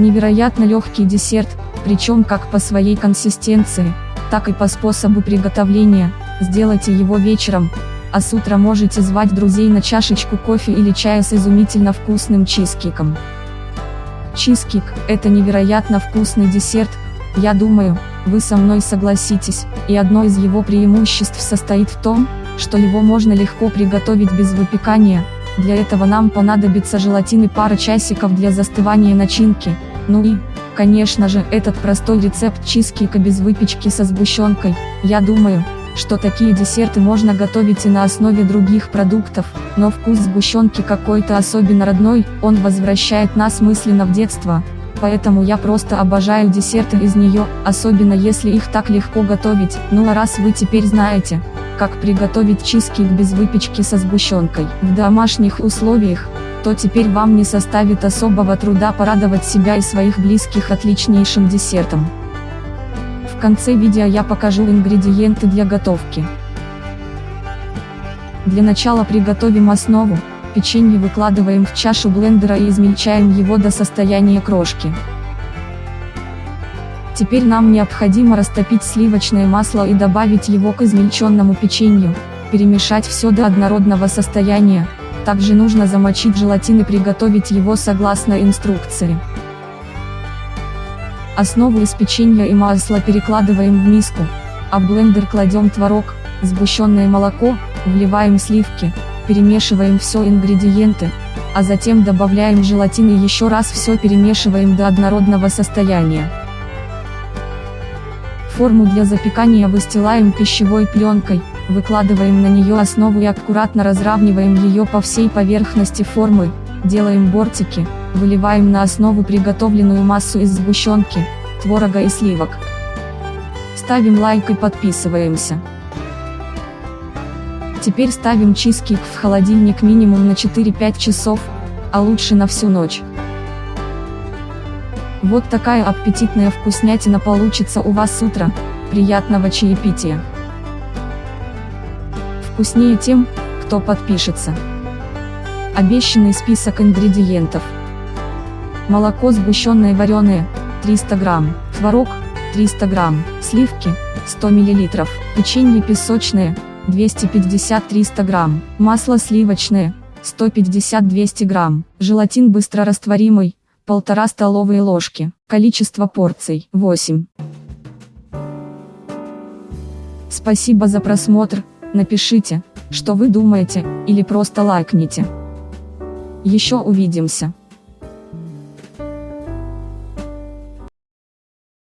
Невероятно легкий десерт, причем как по своей консистенции, так и по способу приготовления, сделайте его вечером, а с утра можете звать друзей на чашечку кофе или чая с изумительно вкусным чизкейком. Чизкейк – это невероятно вкусный десерт, я думаю, вы со мной согласитесь, и одно из его преимуществ состоит в том, что его можно легко приготовить без выпекания, для этого нам понадобится желатин и пара часиков для застывания начинки, ну и, конечно же, этот простой рецепт чизкейка без выпечки со сгущенкой, я думаю, что такие десерты можно готовить и на основе других продуктов, но вкус сгущенки какой-то особенно родной, он возвращает нас мысленно в детство, поэтому я просто обожаю десерты из нее, особенно если их так легко готовить, ну а раз вы теперь знаете, как приготовить чизкейк без выпечки со сгущенкой в домашних условиях, то теперь вам не составит особого труда порадовать себя и своих близких отличнейшим десертом. В конце видео я покажу ингредиенты для готовки. Для начала приготовим основу, печенье выкладываем в чашу блендера и измельчаем его до состояния крошки. Теперь нам необходимо растопить сливочное масло и добавить его к измельченному печенью, перемешать все до однородного состояния, также нужно замочить желатин и приготовить его согласно инструкции. Основу из печенья и масла перекладываем в миску, а в блендер кладем творог, сгущенное молоко, вливаем сливки, перемешиваем все ингредиенты, а затем добавляем желатин и еще раз все перемешиваем до однородного состояния. Форму для запекания выстилаем пищевой пленкой, выкладываем на нее основу и аккуратно разравниваем ее по всей поверхности формы, делаем бортики, выливаем на основу приготовленную массу из сгущенки, творога и сливок. Ставим лайк и подписываемся. Теперь ставим чизкейк в холодильник минимум на 4-5 часов, а лучше на всю ночь. Вот такая аппетитная вкуснятина получится у вас с утра, приятного чаепития. Вкуснее тем, кто подпишется. Обещанный список ингредиентов. Молоко сгущенное вареное, 300 грамм, творог, 300 грамм, сливки, 100 миллилитров, печенье песочное, 250-300 грамм, масло сливочное, 150-200 грамм, желатин быстрорастворимый, 1,5 столовые ложки, количество порций 8. Спасибо за просмотр, напишите, что вы думаете, или просто лайкните. Еще увидимся.